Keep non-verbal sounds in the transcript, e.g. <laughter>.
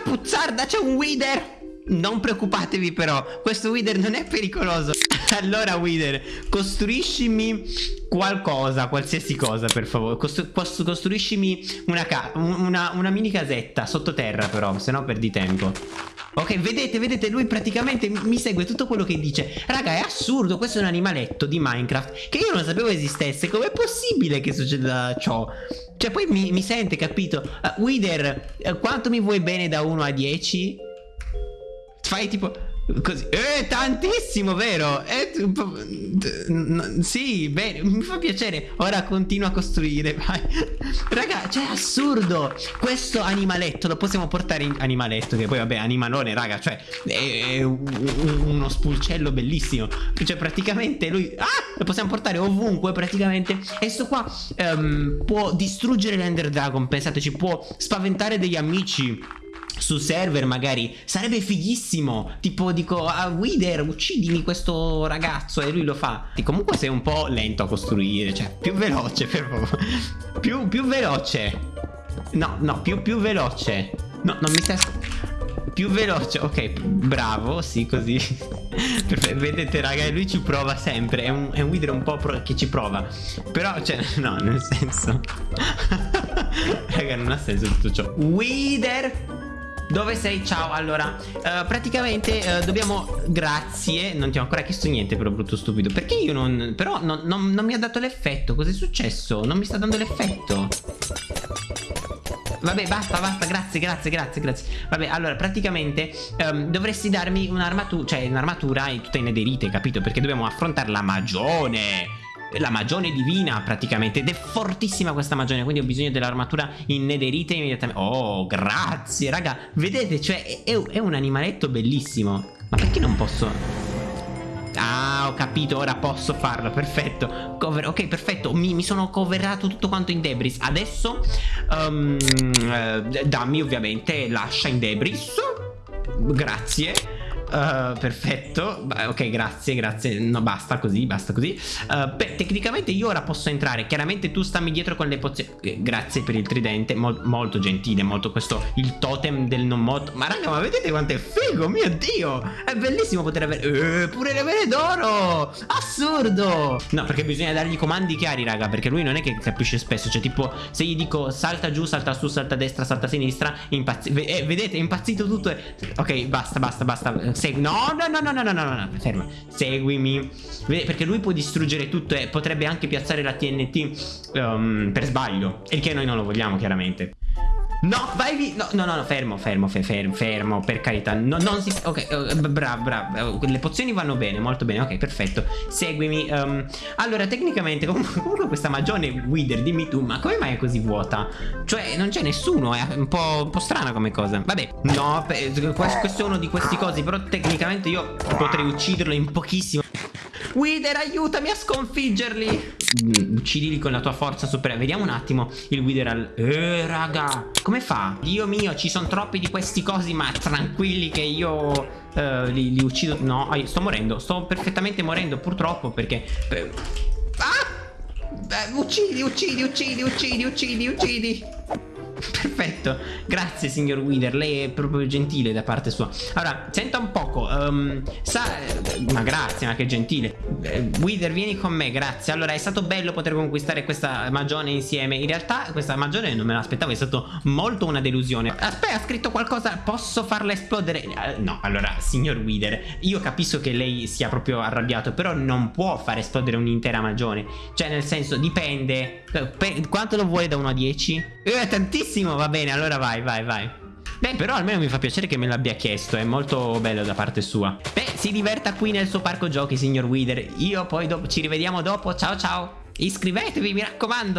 puzzarda, c'è un Wither! Non preoccupatevi però, questo Wither non è pericoloso. <laughs> allora Wither, costruiscimi qualcosa, qualsiasi cosa per favore. Costru costruiscimi una, una, una mini casetta sottoterra però, se no perdi tempo. Ok, vedete, vedete, lui praticamente mi segue tutto quello che dice Raga, è assurdo, questo è un animaletto di Minecraft Che io non sapevo esistesse Com'è possibile che succeda ciò? Cioè, poi mi, mi sente, capito? Uh, Wither, uh, quanto mi vuoi bene da 1 a 10? Fai tipo... Così. Eh, tantissimo, vero? Eh, sì, bene, mi fa piacere. Ora continua a costruire, vai. Raga, cioè, assurdo. Questo animaletto lo possiamo portare in animaletto, che poi, vabbè, animalone, raga, cioè, è uno spulcello bellissimo. Cioè, praticamente lui... Ah, lo possiamo portare ovunque, praticamente. E sto qua um, può distruggere l'Ender Dragon, pensateci, può spaventare degli amici su server magari. Sarebbe fighissimo. Tipo dico a ah, Wither uccidimi questo ragazzo. E lui lo fa. E comunque sei un po' lento a costruire cioè più veloce per favore. Più, più veloce. No no più, più veloce. No non mi stai più veloce ok bravo sì così. <laughs> Vedete raga lui ci prova sempre. È un, è un un po' che ci prova. Però cioè <laughs> no nel senso. <laughs> Raga non ha senso tutto ciò. Wither dove sei? Ciao Allora uh, Praticamente uh, dobbiamo Grazie Non ti ho ancora chiesto niente però brutto stupido Perché io non Però non, non, non mi ha dato l'effetto Cos'è successo? Non mi sta dando l'effetto Vabbè basta basta grazie grazie grazie grazie Vabbè allora praticamente um, Dovresti darmi un'armatura Cioè un'armatura tutta in nederite capito Perché dobbiamo affrontare la magione la magione divina praticamente. Ed è fortissima questa magione quindi ho bisogno dell'armatura in nederite immediatamente oh grazie raga. Vedete cioè è, è un animaletto bellissimo. Ma perché non posso? Ah, ho capito, ora posso farlo, perfetto. Cover Ok, perfetto, mi, mi, sono coverato tutto quanto in debris. Adesso, um, eh, dammi ovviamente lascia in debris. Grazie Uh, perfetto. Ok grazie grazie. No basta così basta così. Uh, beh, Tecnicamente io ora posso entrare. Chiaramente tu stammi dietro con le pozioni. Eh, Grazie per il tridente. Mol Molto gentile Molto questo Il totem del non morto Ma raga ma vedete quanto è figo? Mio dio! È bellissimo poter avere eh, Pure le vele d'oro! Assurdo! No perché bisogna dargli comandi chiari raga Perché lui non è che capisce spesso. Cioè tipo Se gli dico salta giù salta su salta destra salta sinistra Impazzi eh, Vedete? È impazzito tutto Ok basta basta basta Segui. No, no, no, no, no, no, no, no, ferma. Seguimi. Perché lui può distruggere tutto e potrebbe anche piazzare la TNT um, per sbaglio. E che noi non lo vogliamo, chiaramente. No, vai via. No, no, no, fermo, fermo, fermo, fermo, per carità. No, non si... Ok, uh, bravo, bravo. Le pozioni vanno bene, molto bene. Ok, perfetto. Seguimi. Um, allora, tecnicamente, <laughs> comunque, questa magione Wither, dimmi tu, ma come mai è così vuota? Cioè, non c'è nessuno, è un po', un po', strana come cosa. Vabbè, no, questo è uno di questi cosi, però tecnicamente io potrei ucciderlo in pochissimo. Wither aiutami a sconfiggerli Uccidili con la tua forza suprema. Vediamo un attimo il Wither al... Eh raga Come fa? Dio mio ci sono troppi di questi cosi Ma tranquilli che io uh, li, li, uccido. No sto morendo Sto perfettamente morendo purtroppo perché eh, Ah! Eh, Uccidi uccidi uccidi uccidi uccidi uccidi <laughs> Perfetto, grazie signor Wither, lei è proprio gentile da parte sua. Allora, senta un poco, um, sa... Ma grazie, ma che gentile. Eh, Wither, vieni con me, grazie. Allora, è stato bello poter conquistare questa magione insieme. In realtà questa magione non me l'aspettavo, è stato molto una delusione. Aspetta, ha scritto qualcosa, posso farla esplodere? Uh, no, allora, signor Wither, io capisco che lei sia proprio arrabbiato Però non può far esplodere un'intera magione. Cioè, nel senso, dipende. Per, Quanto lo vuole da 1 a 10? Eh, tantissimo Benissimo, va bene, allora vai, vai, vai. Beh, però almeno mi fa piacere che me l'abbia chiesto, è molto bello da parte sua. Beh, si diverta qui nel suo parco giochi, signor Wither. Io poi ci rivediamo dopo, ciao ciao. Iscrivetevi, mi raccomando.